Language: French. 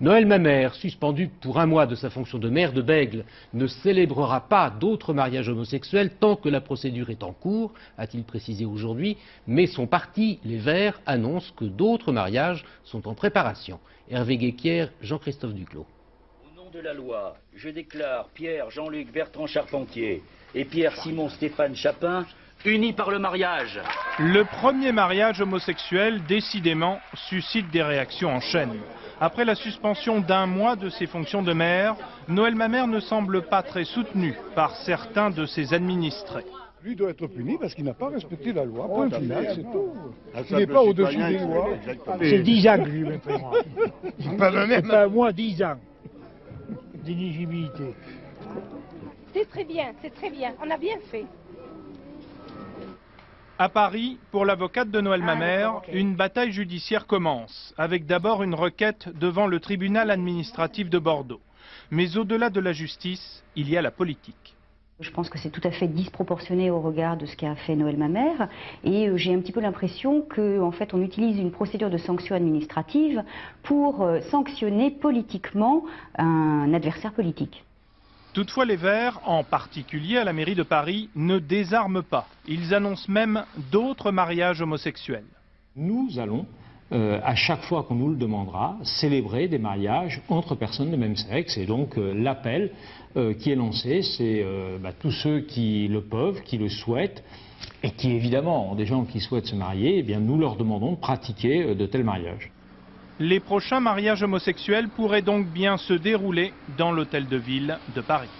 Noël Mamère, suspendu pour un mois de sa fonction de maire de Bègle, ne célébrera pas d'autres mariages homosexuels tant que la procédure est en cours, a-t-il précisé aujourd'hui, mais son parti, les Verts, annonce que d'autres mariages sont en préparation. Hervé Guéquière, Jean-Christophe Duclos. Au nom de la loi, je déclare Pierre Jean-Luc Bertrand Charpentier et Pierre Simon Stéphane Chapin unis par le mariage. Le premier mariage homosexuel, décidément, suscite des réactions en chaîne. Après la suspension d'un mois de ses fonctions de maire, Noël Mamère ne semble pas très soutenu par certains de ses administrés. Lui doit être puni parce qu'il n'a pas respecté la loi. Point final, c'est tout. Il n'est pas au-dessus des lois. C'est 10 ans que lui maintenant. Pas le même. Pas moins 10 ans d'éligibilité. C'est très bien, c'est très bien. On a bien fait. À Paris, pour l'avocate de Noël Ah, Mamère, une bataille judiciaire commence, avec d'abord une requête devant le tribunal administratif de Bordeaux. Mais au-delà de la justice, il y a la politique. Je pense que c'est tout à fait disproportionné au regard de ce qu'a fait Noël Mamère et euh, j'ai un petit peu l'impression que en fait on utilise une procédure de sanction administrative pour euh, sanctionner politiquement un adversaire politique. Toutefois, les Verts, en particulier à la mairie de Paris, ne désarment pas. Ils annoncent même d'autres mariages homosexuels. Nous allons, euh, à chaque fois qu'on nous le demandera, célébrer des mariages entre personnes de même sexe. Et donc euh, l'appel euh, qui est lancé, c'est bah, tous ceux qui le peuvent, qui le souhaitent, et qui évidemment ont des gens qui souhaitent se marier, eh nous leur demandons de pratiquer de tels mariages. Les prochains mariages homosexuels pourraient donc bien se dérouler dans l'hôtel de ville de Paris.